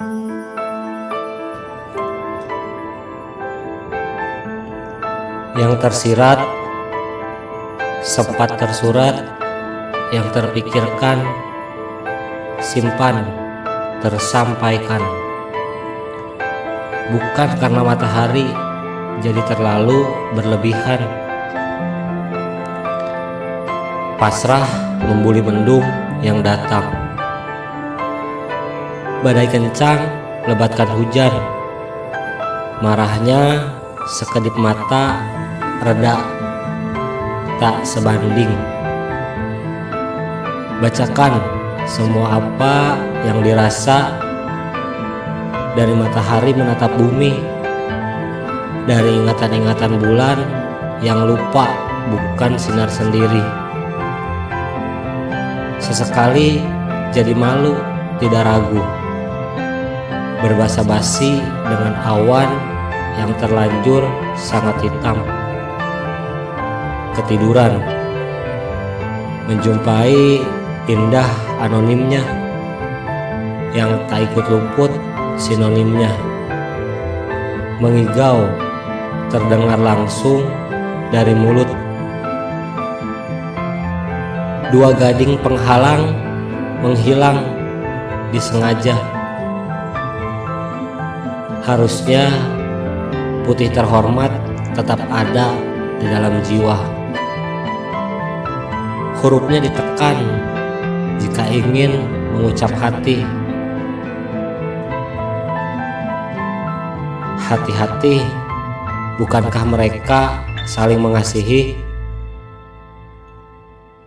Yang tersirat sempat tersurat yang terpikirkan simpan tersampaikan. Bukan karena matahari jadi terlalu berlebihan. Pasrah membuli mendung yang datang badai kencang lebatkan hujan. Marahnya sekedip mata reda tak sebanding. Bacakan semua apa yang dirasa dari matahari menatap bumi dari ingatan-ingatan bulan yang lupa bukan sinar sendiri. Sesekali jadi malu tidak ragu berbasa basi dengan awan yang terlanjur sangat hitam. Ketiduran. Menjumpai indah anonimnya. Yang tak ikut luput sinonimnya. Mengigau terdengar langsung dari mulut. Dua gading penghalang menghilang disengaja harusnya putih terhormat tetap ada di dalam jiwa. Hurufnya ditekan jika ingin mengucap hati. Hati-hati bukankah mereka saling mengasihi?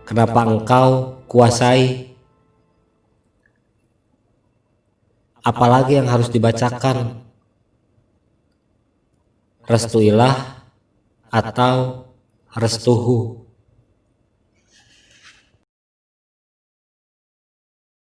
Kenapa engkau kuasai? Apalagi yang harus dibacakan restuilah atau restuhu